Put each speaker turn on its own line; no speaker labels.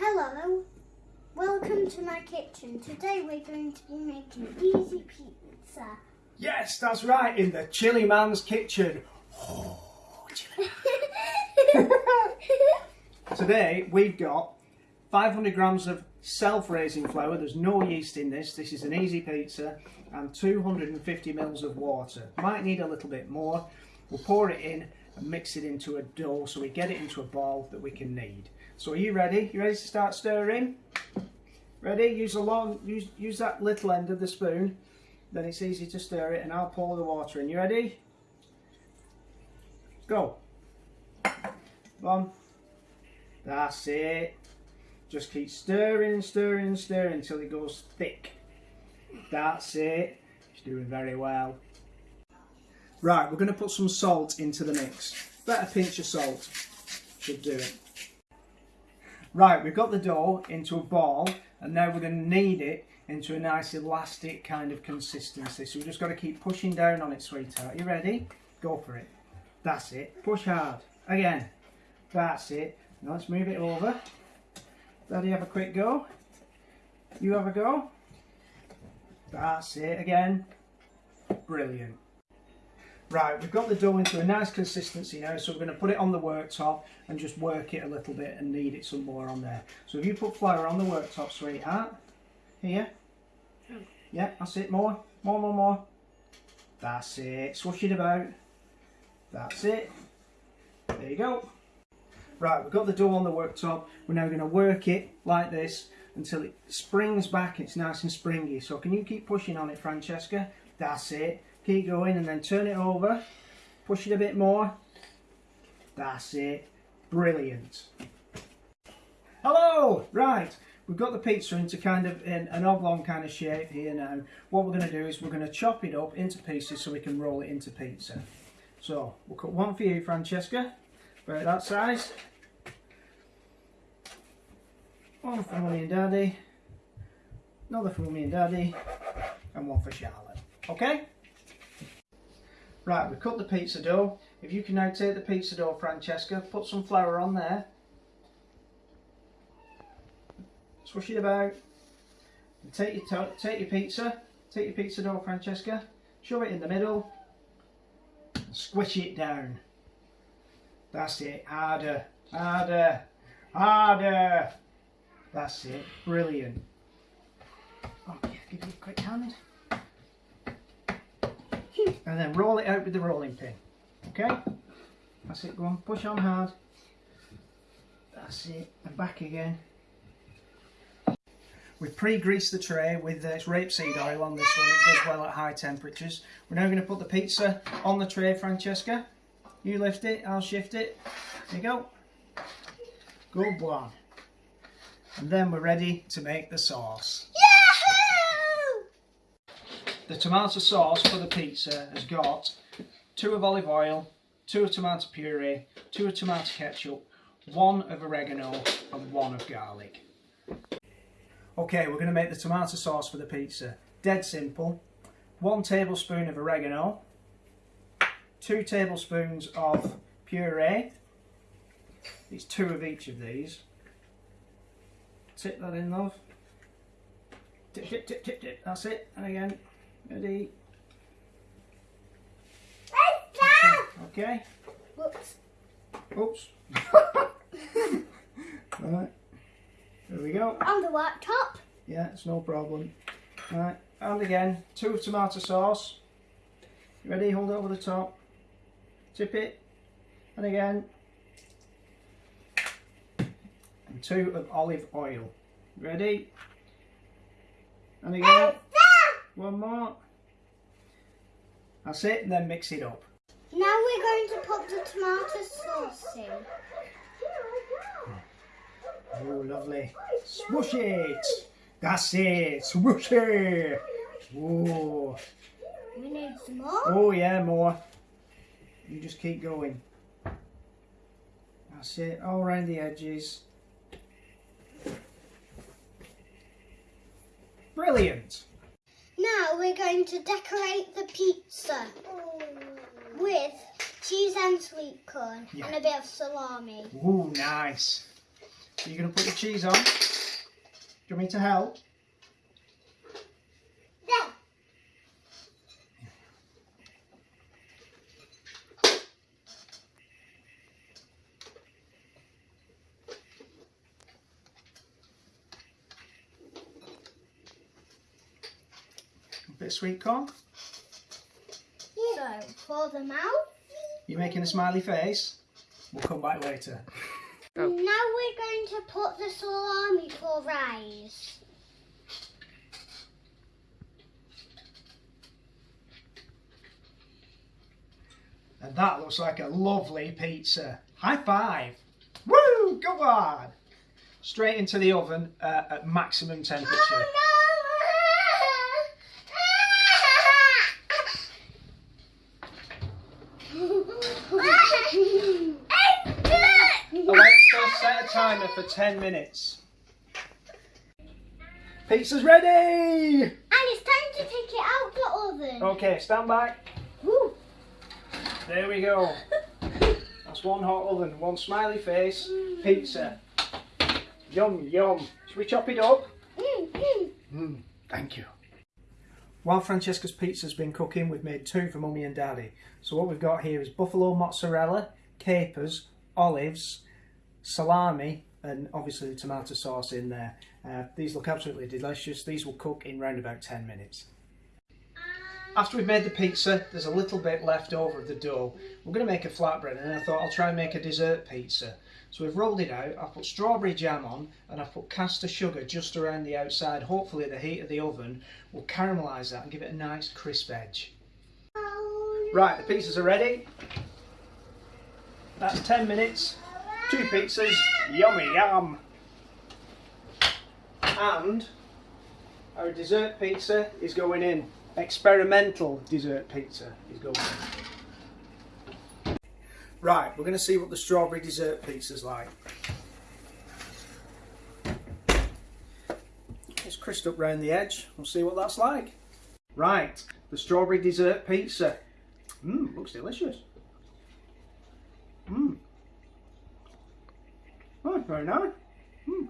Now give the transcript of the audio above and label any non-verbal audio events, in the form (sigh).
Hello, welcome to my kitchen. Today we're going to be making easy pizza.
Yes, that's right, in the chili man's kitchen. Oh, chili. (laughs) Today we've got 500 grams of self-raising flour. There's no yeast in this. This is an easy pizza and 250 mils of water. Might need a little bit more. We'll pour it in and mix it into a dough so we get it into a ball that we can knead. So are you ready? You ready to start stirring? Ready? Use a long, use, use that little end of the spoon. Then it's easy to stir it and I'll pour the water in. You ready? Go. One. That's it. Just keep stirring and stirring and stirring until it goes thick. That's it. It's doing very well. Right, we're going to put some salt into the mix. Better pinch of salt. Should do it. Right, we've got the dough into a ball and now we're going to knead it into a nice elastic kind of consistency. So we've just got to keep pushing down on it, sweetheart. You ready? Go for it. That's it. Push hard. Again. That's it. Now let's move it over. Daddy have a quick go. You have a go. That's it again. Brilliant. Right, we've got the dough into a nice consistency now, so we're going to put it on the worktop and just work it a little bit and knead it some more on there. So if you put flour on the worktop, sweetheart, here, yeah, that's it, more, more, more, more. That's it, swish it about. That's it. There you go. Right, we've got the dough on the worktop. We're now going to work it like this until it springs back. It's nice and springy. So can you keep pushing on it, Francesca? That's it. Keep going and then turn it over. Push it a bit more. That's it. Brilliant. Hello! Right, we've got the pizza into kind of in an oblong kind of shape here now. What we're going to do is we're going to chop it up into pieces so we can roll it into pizza. So, we'll cut one for you, Francesca. About that size. One for Mummy and Daddy. Another for Mummy and Daddy. And one for Charlotte. Okay? Right, we cut the pizza dough. If you can now take the pizza dough, Francesca, put some flour on there. Swish it about. And take your take your pizza. Take your pizza dough, Francesca. Shove it in the middle. Squish it down. That's it. Harder. Harder. Harder. That's it. Brilliant. Oh, okay, give you a quick hand and then roll it out with the rolling pin okay that's it go on push on hard that's it and back again We've pre-greased the tray with uh, rapeseed oil on this one. It does well at high temperatures. We're now going to put the pizza on the tray, Francesca. You lift it, I'll shift it. There you go. Good one. And then we're ready to make the sauce. The tomato sauce for the pizza has got two of olive oil, two of tomato puree, two of tomato ketchup, one of oregano and one of garlic. Okay, we're going to make the tomato sauce for the pizza. Dead simple. One tablespoon of oregano, two tablespoons of puree. It's two of each of these. Tip that in, love. Tip, tip, tip, tip, tip. That's it. And again, Ready? Okay.
Whoops.
Oops. (laughs) right. There we go.
On the worktop.
Yeah, it's no problem. Right. And again, two of tomato sauce. Ready? Hold it over the top. Tip it. And again. And two of olive oil. Ready? And again. One more. That's it, and then mix it up.
Now we're going to put the tomato sauce in.
Oh, lovely. Swoosh it. That's it. Swoosh it. Oh.
We need some more.
Oh, yeah, more. You just keep going. That's it, all around the edges. Brilliant.
Now we're going to decorate the pizza with cheese and sweet corn
Yeah.
and a bit of salami.
Ooh, nice. So you're going to put the cheese on. Do you want me to help?
There.
A bit of sweet corn.
So, pour them out.
You're making a smiley face. We'll come back later.
Now we're going to put the salami for rice.
And that looks like a lovely pizza. High five. Woo! Go on. Straight into the oven uh, at maximum temperature. Alexa, set timer for 10 minutes. Pizza's ready!
And it's time to take it out the oven.
Okay, stand by.
Woo.
There we go. (laughs) That's one hot oven, one smiley face, pizza. Yum, yum. Should we chop it up?
Mm, mm.
Mm, thank you. While Francesca's pizza's been cooking, we've made two for Mummy and Daddy. So what we've got here is buffalo mozzarella, capers, olives, salami, and obviously the tomato sauce in there. Uh, these look absolutely delicious. These will cook in round about 10 minutes. After we've made the pizza, there's a little bit left over of the dough. We're going to make a flatbread and I thought I'll try and make a dessert pizza. So we've rolled it out, I've put strawberry jam on and I've put caster sugar just around the outside. Hopefully the heat of the oven will caramelise that and give it a nice crisp edge. Right, the pizzas are ready. That's 10 minutes. Two pizzas, yummy yum. And our dessert pizza is going in. Experimental dessert pizza is going in. Right, we're going to see what the strawberry dessert pizza's like. It's crisped up round the edge. We'll see what that's like. Right, the strawberry dessert pizza. Mmm, looks delicious. Mmm. Oh, very nice. Mmm.